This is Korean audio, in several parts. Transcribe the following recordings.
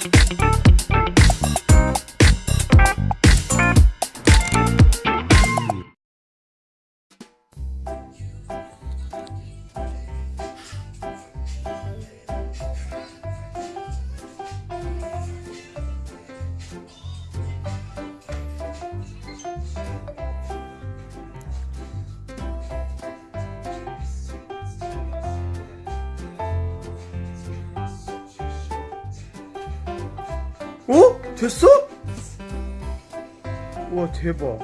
Música 어? 됐어? 와 대박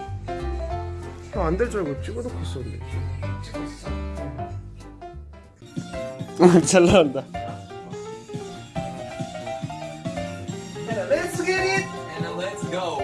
안될 줄 알고 찍어놓고 있었는데 어, 잘 나온다 Let's get it! And let's go.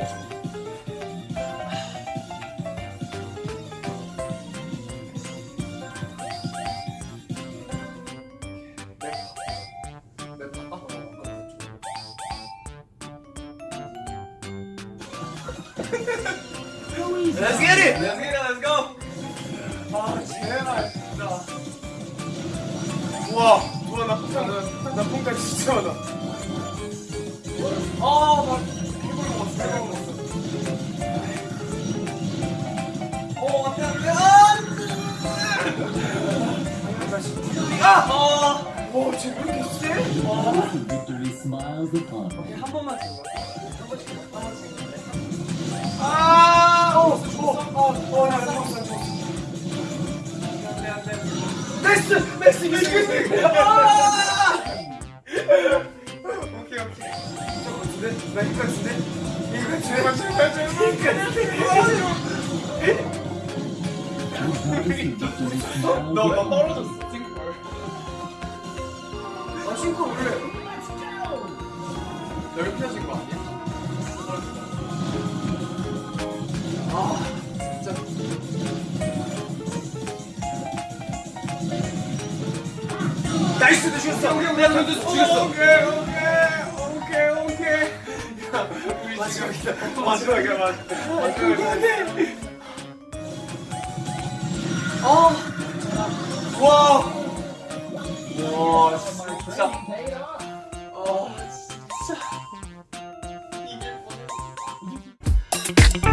Let's get it! Let's get it. Let's go. 아 제발 진짜 우와 우와 나 폰까지 나 폰까지 진짜 많아 아 나 해볼 먹었어 해볼 먹었어 안돼. 아! 아. 와, 쟤왜 이렇게 세? Upon us. 한 번만 찍 어, 어, 어, 나 죽었어, 나 죽었어. 안돼 안돼. 나이스! 나이스! 이거 아! 오케이, 오케이. 저거 같은데? 나 이거 같은데? 이거 제발, 제발, 제발. Victory smiles 너, 너 upon us. 떨어졌어. 싱크볼. 아, 싱크 원래. 넓혀진 거 아니야? 아, 나이스도 죽였어. 우리 우리 도 죽였어. 오케이 오케이 오케이 오케이. 야, 우리 마지막이다. 마지막이야 마지막. 어. 와. 와 진짜. 어 진짜. 이게 뭐야?